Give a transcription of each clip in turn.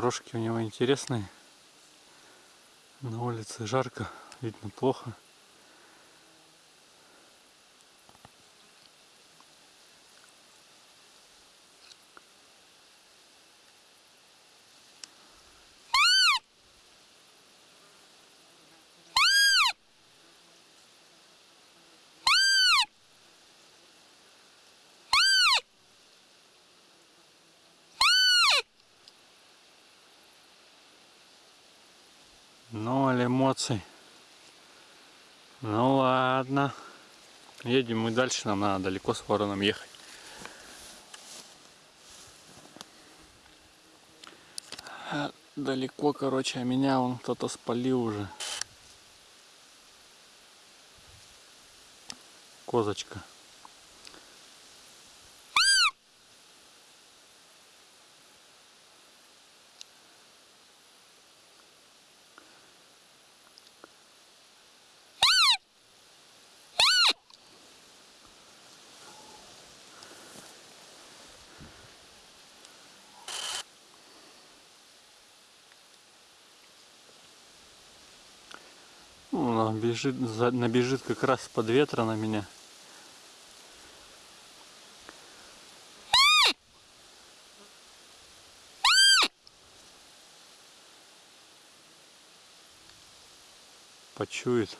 Рожки у него интересные. На улице жарко, видно плохо. Эмоций. Ну ладно. Едем мы дальше, нам надо далеко с вороном ехать. А, далеко, короче, а меня он кто-то спалил уже. Козочка. Она бежит, набежит как раз под ветра на меня. Почует.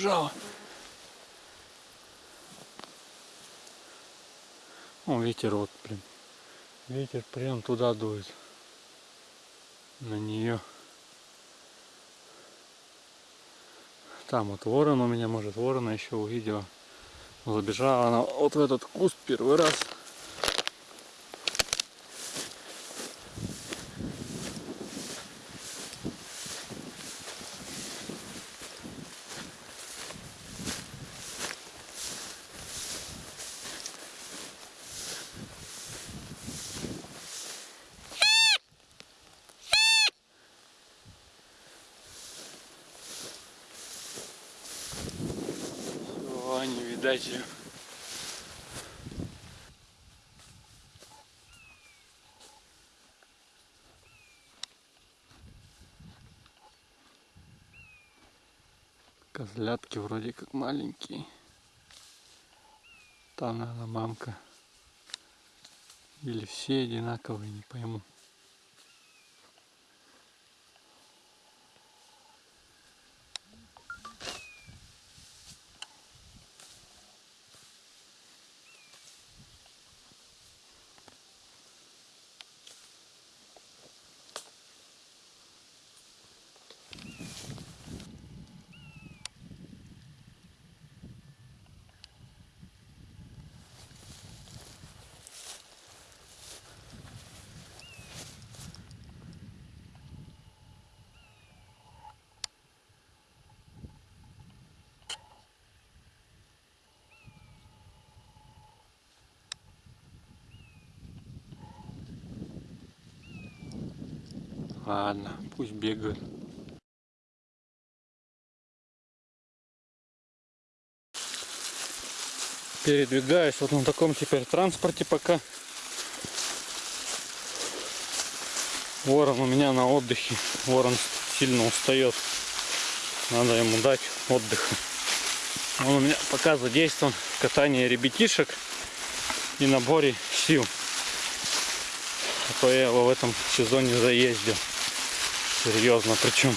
Убежала. О, ветер вот, блин. Ветер прям туда дует. На нее. Там вот ворон у меня, может, ворона еще увидела. Забежала она вот в этот куст первый раз. Ее. Козлятки вроде как маленькие. Там, наверное, мамка. Или все одинаковые, не пойму. Ладно, пусть бегают. Передвигаюсь вот на таком теперь транспорте пока. Ворон у меня на отдыхе. Ворон сильно устает. Надо ему дать отдыха. Он у меня пока задействован в катании ребятишек и наборе сил. А то я его в этом сезоне заездил. Серьезно причем.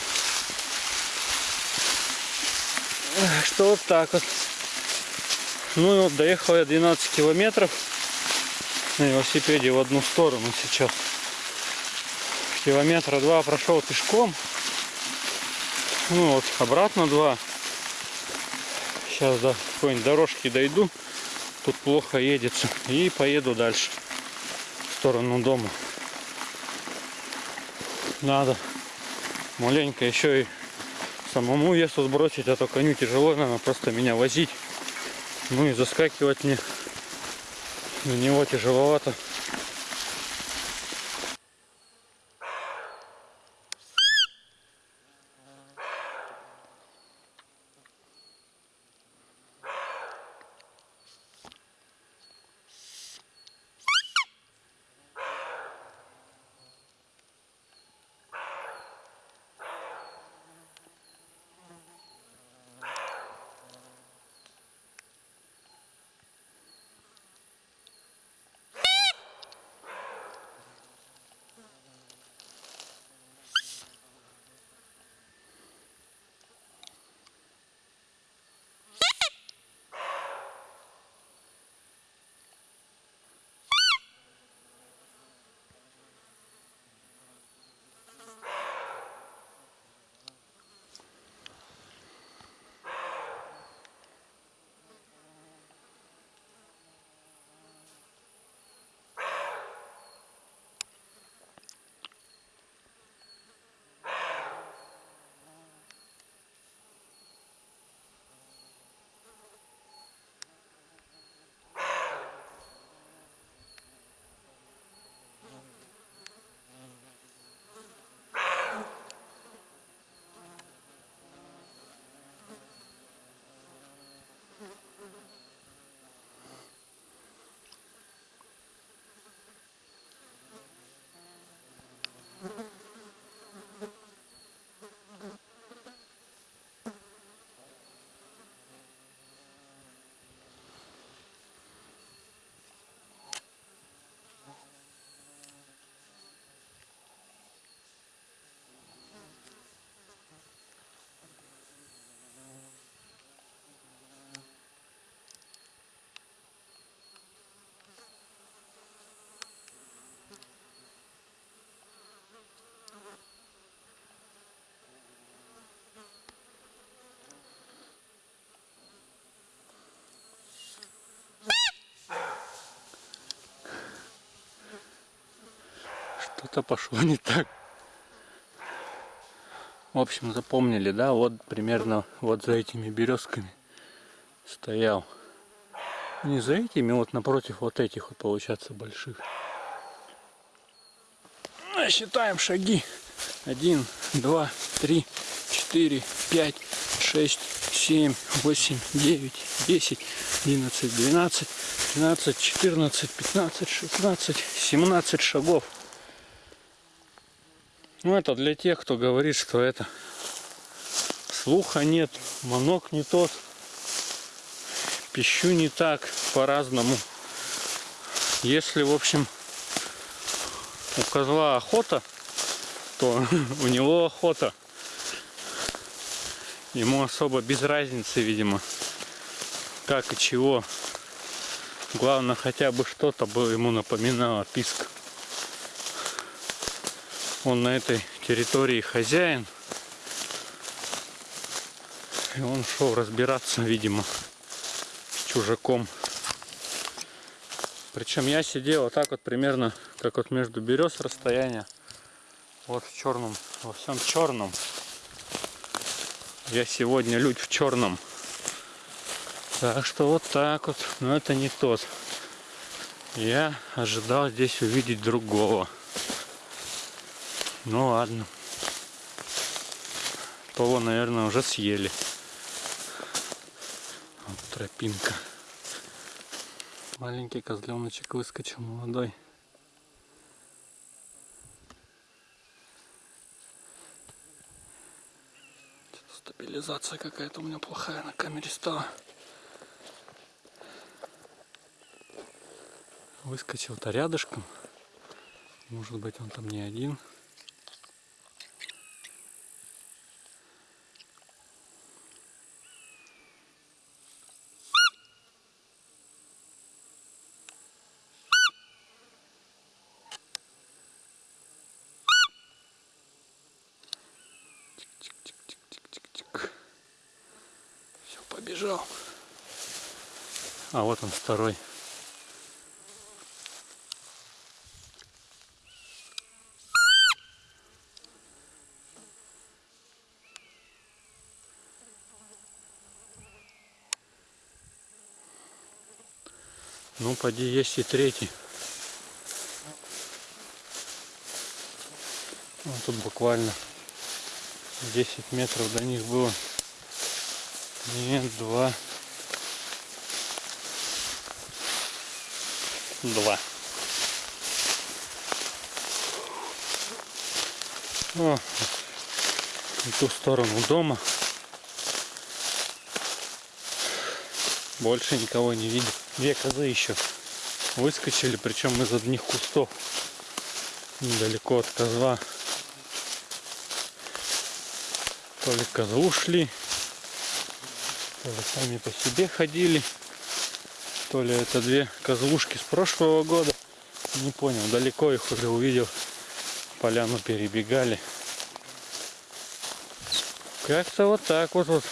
Что вот так вот. Ну и вот доехал я 12 километров на велосипеде в одну сторону сейчас. Километра два прошел пешком. Ну вот, обратно два. Сейчас до какой-нибудь дорожки дойду. Тут плохо едется. И поеду дальше. В сторону дома. Надо маленько еще и самому весу сбросить, а то коню тяжело, наверное, просто меня возить. Ну и заскакивать мне на него тяжеловато. Что-то пошло не так. В общем, запомнили, да, вот примерно вот за этими березками стоял. Не за этими, вот напротив вот этих вот получается больших. Ну, считаем шаги. Один, два, три, четыре, пять, шесть, семь, восемь, девять, десять, одиннадцать, двенадцать, тринадцать, четырнадцать, пятнадцать, шестнадцать, семнадцать шагов. Ну это для тех, кто говорит, что это слуха нет, манок не тот, пищу не так, по-разному. Если, в общем, у козла охота, то у него охота. Ему особо без разницы, видимо, как и чего. Главное, хотя бы что-то бы ему напоминало писк он на этой территории хозяин. И он шел разбираться, видимо, с чужаком. Причем я сидел вот так вот примерно, как вот между берез расстояние. Вот в черном, во всем черном. Я сегодня людь в черном. Так что вот так вот. Но это не тот. Я ожидал здесь увидеть другого. Ну ладно. Того, наверное, уже съели. Вот тропинка. Маленький козленочек выскочил молодой. Стабилизация какая-то у меня плохая на камере стала. Выскочил-то рядышком. Может быть он там не один. Побежал. А вот он второй. Ну, поди есть и третий. Вот тут буквально 10 метров до них было. Нет, два. Два. О, в ту сторону дома. Больше никого не видел. Две козы еще выскочили, причем из одних кустов. Недалеко от козла. То ли козы ушли, то ли сами по себе ходили, то ли это две козлушки с прошлого года. Не понял, далеко их уже увидел. Поляну перебегали. Как-то вот так вот, вот